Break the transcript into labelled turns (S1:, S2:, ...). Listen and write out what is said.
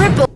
S1: triple.